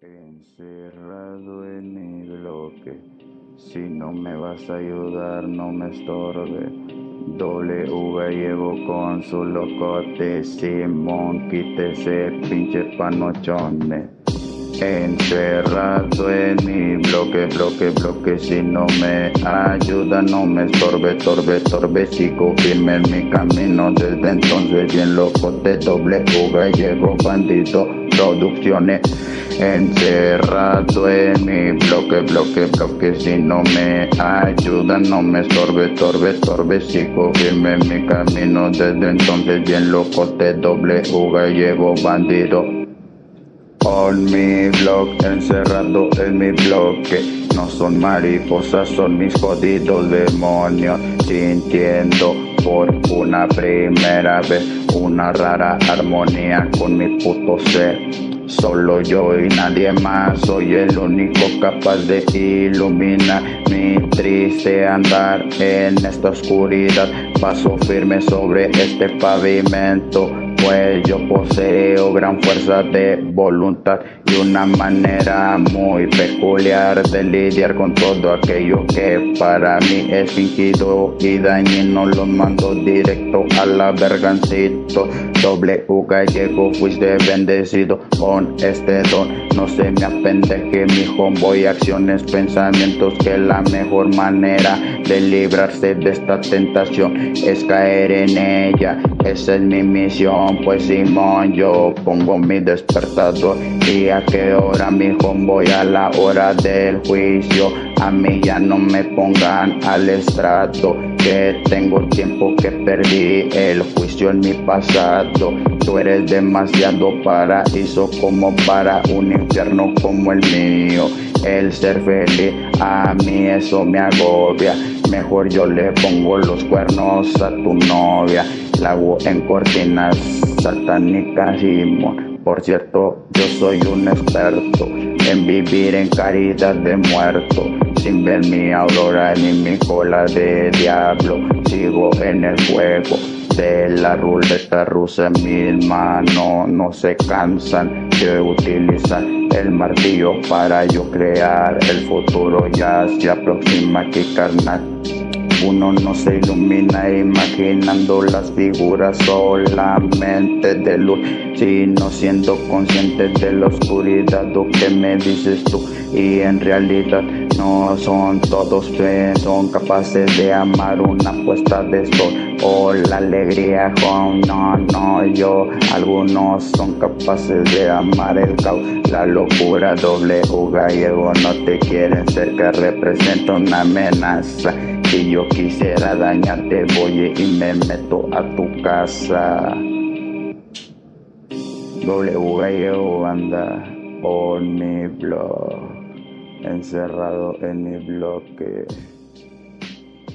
Encerrado en mi bloque, si no me vas a ayudar no me estorbe. W llevo con su locote, Simón, quítese pinche panochones. Encerrado en mi bloque, bloque, bloque, si no me ayuda, no me estorbe, torbe, torbe, sigo firme en mi camino, desde entonces. Bien loco de doble fuga, llego bandido, producciones, encerrado en mi bloque, bloque, bloque, si no me ayuda, no me estorbe, torbe, torbe, sigo firme en mi camino, desde entonces bien loco de doble fuga, llevo bandido, on mi blog, encerrado en mi bloque. No son mariposas, son mis jodidos demonios. Sintiendo por una primera vez una rara armonía con mi puto ser. Solo yo y nadie más, soy el único capaz de iluminar mi triste andar en esta oscuridad. Paso firme sobre este pavimento pues yo poseo gran fuerza de voluntad y una manera muy peculiar de lidiar con todo aquello que para mí es fingido y dañino. Lo mando directo a la vergancito. Doble U gallego, fuiste bendecido con este don. No se me apendeje mi homeboy, acciones, pensamientos que la mejor manera de librarse de esta tentación es caer en ella. Esa es mi misión pues Simón, yo pongo mi despertador y a qué hora mi voy a la hora del juicio. A mí ya no me pongan al estrato, que tengo tiempo que perdí el juicio en mi pasado. Tú eres demasiado paraíso como para un infierno como el mío. El ser feliz a mí eso me agobia. Mejor yo le pongo los cuernos a tu novia. En cortinas satánicas y por cierto, yo soy un experto en vivir en caridad de muerto, sin ver mi aurora ni mi cola de diablo. Sigo en el juego de la ruleta rusa, mis manos no se cansan de utilizar el martillo para yo crear el futuro. Ya se aproxima que carnal uno no se ilumina imaginando las figuras solamente de luz, sino siendo consciente de la oscuridad. Lo que me dices tú, y en realidad no son todos que son capaces de amar una puesta de sol o la alegría con no, no, yo. Algunos son capaces de amar el caos, la locura, doble U gallego, no te quieren ser que representa una amenaza. Si yo quisiera dañarte, voy y me meto a tu casa. W gallego anda por mi blog, encerrado en mi bloque.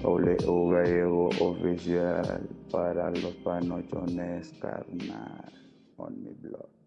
W oficial para los panochones carnal on mi blog.